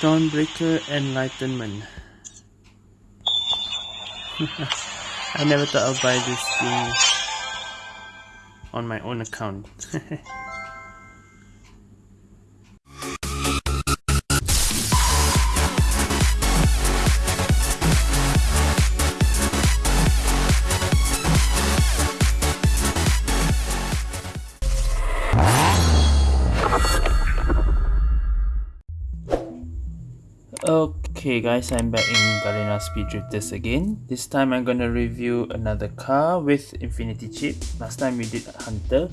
Dawnbreaker Enlightenment. I never thought I'd buy this thing on my own account. Okay guys, I'm back in Garena Speed Drifters again. This time I'm gonna review another car with Infinity Chip. Last time we did Hunter.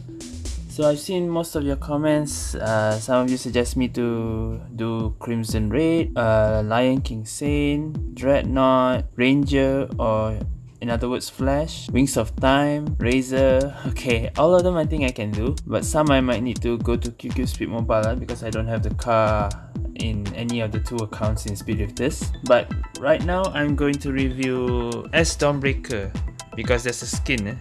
So I've seen most of your comments. Uh, some of you suggest me to do Crimson Raid, uh, Lion King Sane, Dreadnought, Ranger, or in other words Flash, Wings of Time, Razor. Okay, all of them I think I can do. But some I might need to go to QQ Speed Mobile because I don't have the car in any of the two accounts in Speed Drifters. But right now I'm going to review S Dawnbreaker because there's a skin. Eh?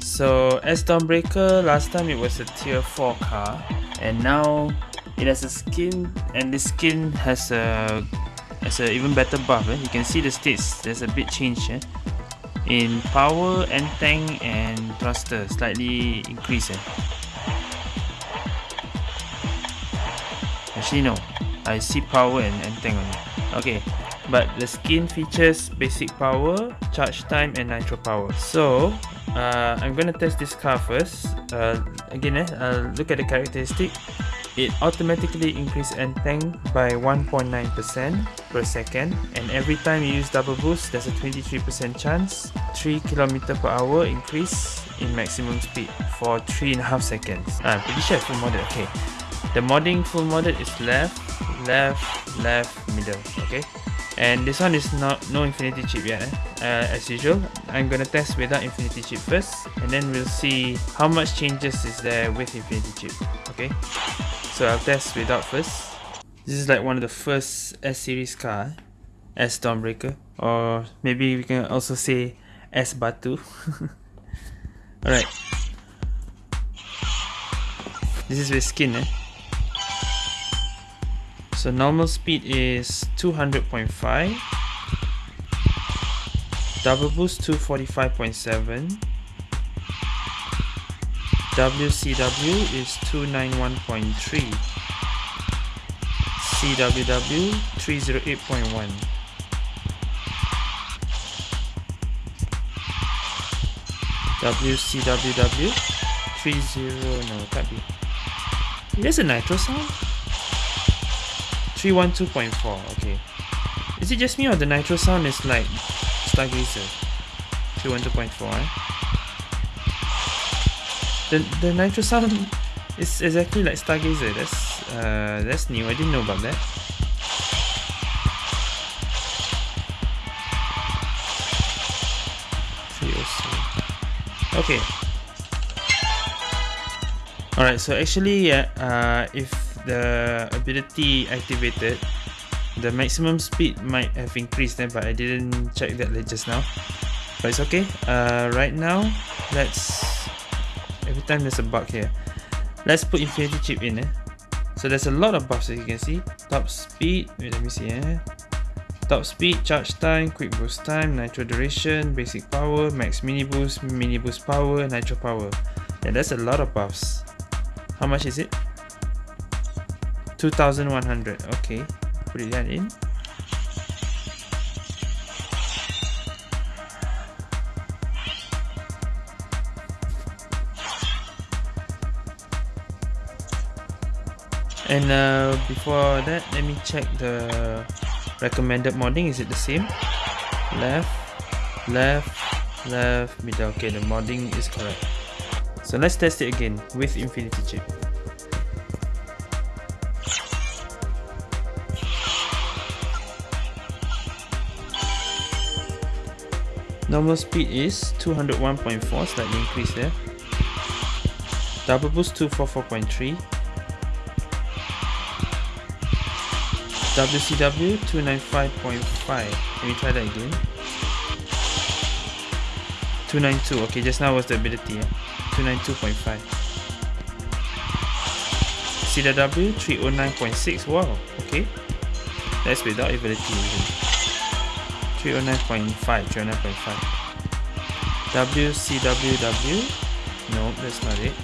So S Dawnbreaker last time it was a tier 4 car and now it has a skin and this skin has a has an even better buff. Eh? You can see the states there's a bit change eh? in power and tank and thruster slightly increase. Eh? Actually no, I see power and, and tank only. Okay, but the skin features basic power, charge time and nitro power. So, uh, I'm gonna test this car first. Uh, again, eh, uh, look at the characteristic. It automatically increases end tank by 1.9% per second and every time you use double boost there's a 23% chance 3 km per hour increase in maximum speed for 3.5 seconds. I'm pretty sure full modded, okay. The modding full modded is left, left, left, middle. Okay, and this one is not no infinity chip yet. Eh? Uh, as usual, I'm gonna test without infinity chip first, and then we'll see how much changes is there with infinity chip. Okay, so I'll test without first. This is like one of the first S series car, S Dawnbreaker, or maybe we can also say S Batu. Alright. This is with skin, eh? So normal speed is 200.5 double boost 245.7 WCW is 291.3 CWW 308.1 WCWW 30 no can't be there's a nitro sound 312.4, okay. Is it just me or the nitro sound is like Stargazer? 312.4, eh? The, the nitro sound is exactly like Stargazer, that's, uh, that's new, I didn't know about that. Okay. Alright, so actually, yeah, uh, if the ability activated, the maximum speed might have increased then, but I didn't check that just now. But it's okay. Uh, right now, let's... Every time there's a bug here. Let's put Infinity Chip in. Eh? So there's a lot of buffs as you can see. Top speed, wait let me see eh. Top speed, charge time, quick boost time, nitro duration, basic power, max mini boost, mini boost power, nitro power. Yeah, that's a lot of buffs. How much is it? 2100 okay put it that in. And uh, before that let me check the recommended modding. Is it the same? Left left left middle. Okay the modding is correct. So let's test it again with infinity chip Normal speed is 201.4, slightly increase there. Double boost 244.3. WCW 295.5. Let me try that again. 292. Okay, just now was the ability. Yeah? 292.5. CW 309.6. Wow, okay. That's without ability. 309.5, 309.5. WCWW. No, that's not it.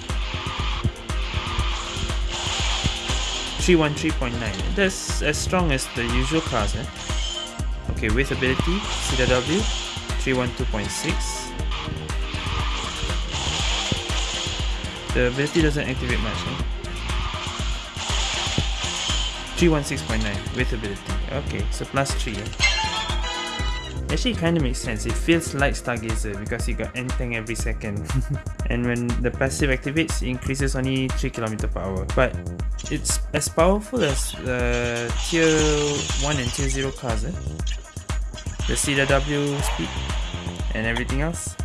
313.9. That's as strong as the usual class, eh? Okay, with ability, CW 312.6. The ability doesn't activate much. Eh? 316.9 with ability. Okay, so plus 3. Eh? Actually, kind of makes sense. It feels like Stargazer because you got anything every second. and when the passive activates, it increases only 3 km per hour. But it's as powerful as the uh, tier 1 and tier 0 cars. Eh? The CW speed and everything else.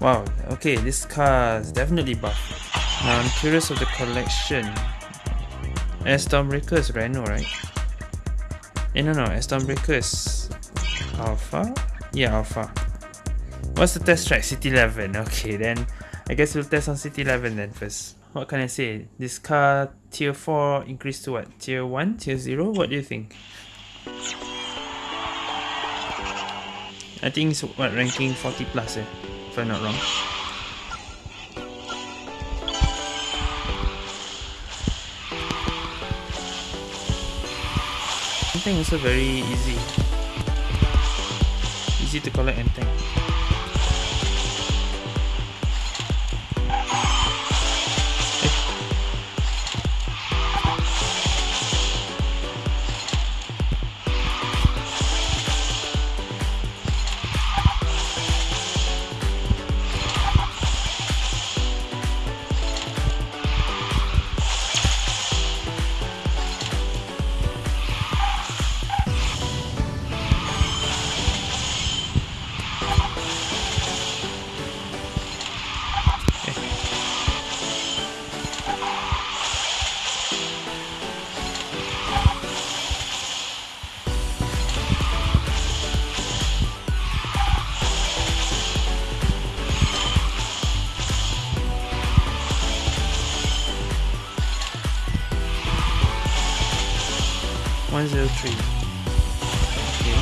Wow, okay, this car is definitely buff. Now I'm curious of the collection. S Stormbreaker is Renault, right? Eh, no, no, S Stormbreaker is Alpha? Yeah, Alpha. What's the test track? City 11. Okay, then I guess we'll test on City 11 then first. What can I say? This car tier 4 increased to what? Tier 1? Tier 0? What do you think? I think it's what ranking 40 plus eh, if I'm not wrong. Enteng also very easy. Easy to collect Enteng. 103. Okay.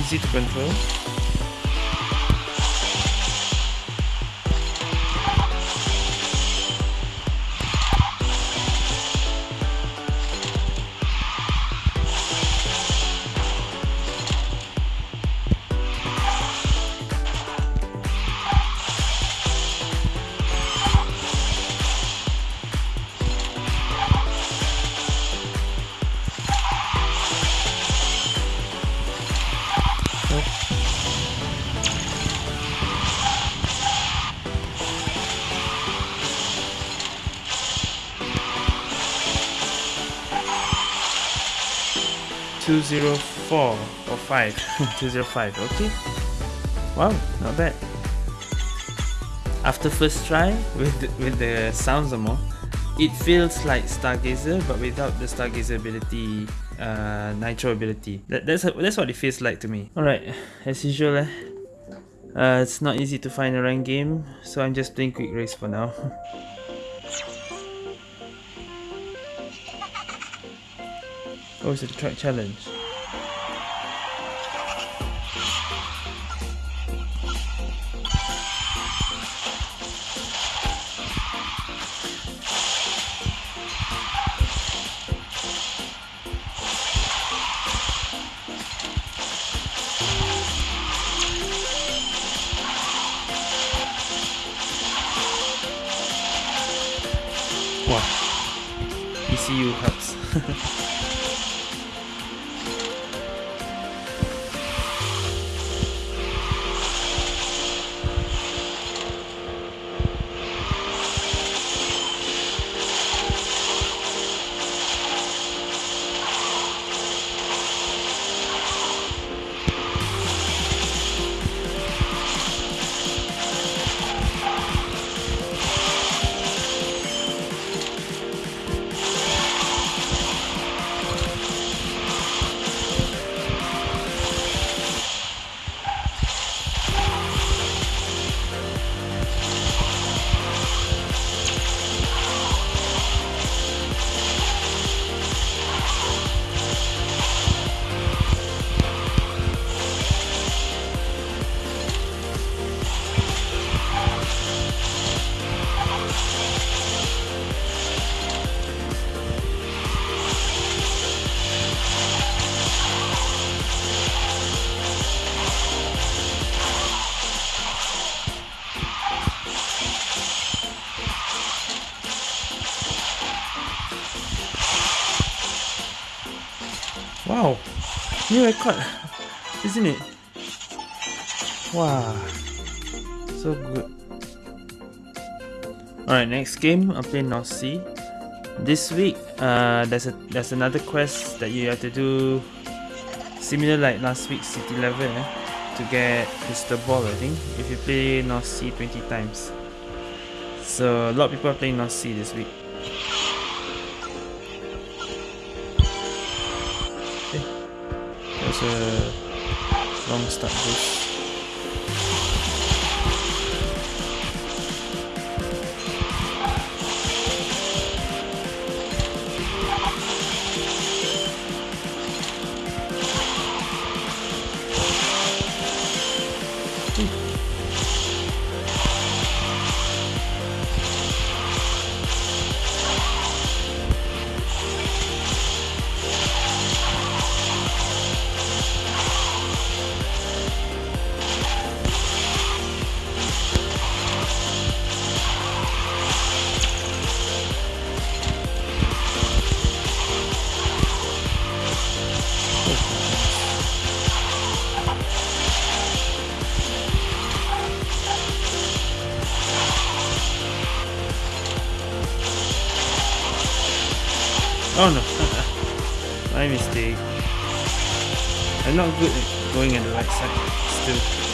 Easy to control. Two zero four or five. Two zero five. Okay. Wow, not bad. After first try with the, with the sounds more, it feels like Stargazer but without the Stargazer ability uh, Nitro ability. That, that's that's what it feels like to me. Alright, as usual eh, uh, it's not easy to find a rank game, so I'm just playing quick race for now. oh, it's a track challenge. New record, isn't it? Wow, so good. Alright, next game, I'm playing North Sea. This week, uh, there's a there's another quest that you have to do, similar like last week, City level, eh, to get Crystal Ball. I think if you play North Sea 20 times. So a lot of people are playing North Sea this week. A long start boost. Oh no, my mistake. I'm not good at going on the right side still.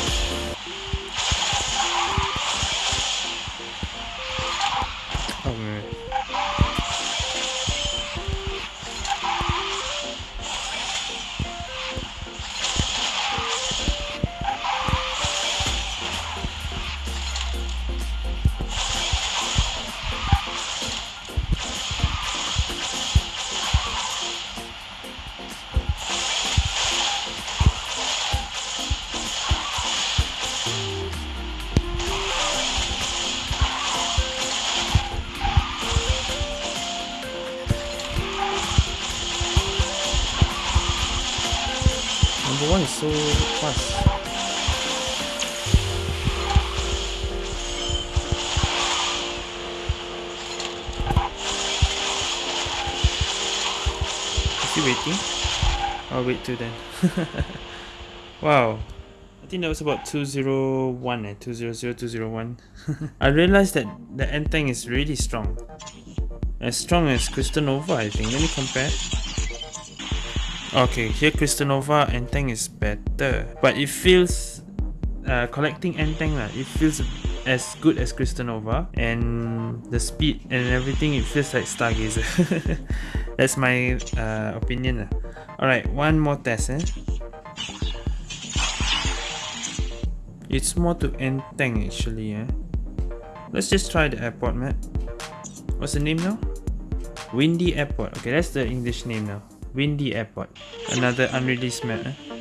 So fast. Is he waiting? I'll wait too then. wow. I think that was about 201 and eh, 200, 201. I realized that the Entang is really strong. As strong as Crystal Nova, I think. Let me compare. Okay, here Crystal Nova Entang is better. But it feels... Uh, collecting Entang, lah, it feels as good as Crystal And the speed and everything, it feels like Stargazer. That's my uh, opinion. Alright, one more test. Eh? It's more to Entang actually. Eh? Let's just try the airport map. What's the name now? Windy Airport. Okay, that's the English name now. Windy Airport. Another unreleased map. Eh? Eh.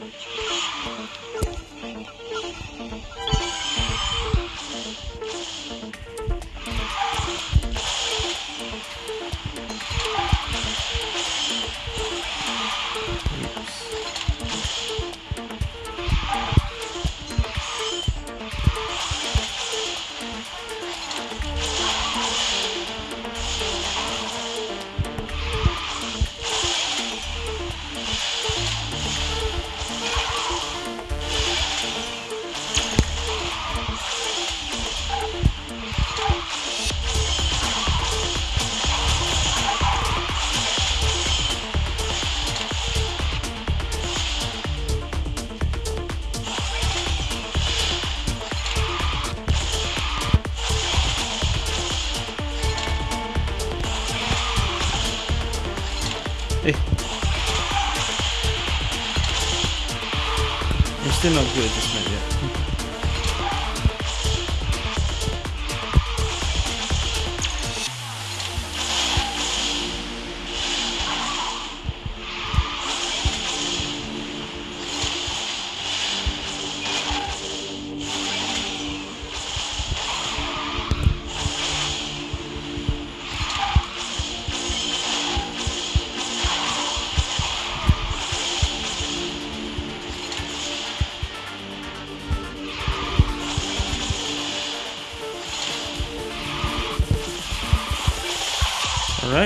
Still not good at this map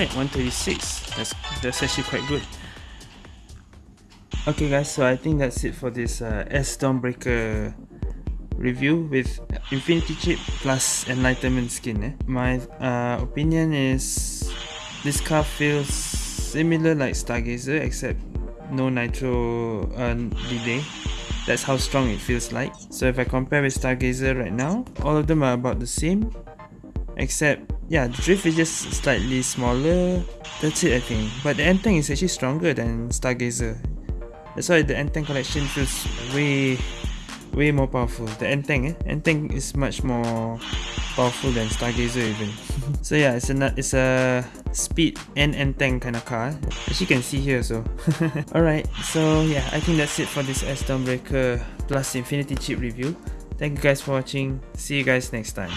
Alright, 136. That's that's actually quite good. Okay guys, so I think that's it for this uh, S Stormbreaker review with Infinity Chip plus Enlightenment skin. Eh? My uh, opinion is this car feels similar like Stargazer except no nitro uh, delay. That's how strong it feels like. So if I compare with Stargazer right now, all of them are about the same. Except, yeah, the drift is just slightly smaller. That's it I think. But the N-Tank is actually stronger than Stargazer. That's why the N-Tank collection feels way way more powerful. The N-Tank, eh? N-Tank is much more powerful than Stargazer even. so yeah, it's a it's a speed and N-Tank kind of car. As you can see here so. Alright, so yeah, I think that's it for this S Stormbreaker plus Infinity Chip review. Thank you guys for watching. See you guys next time.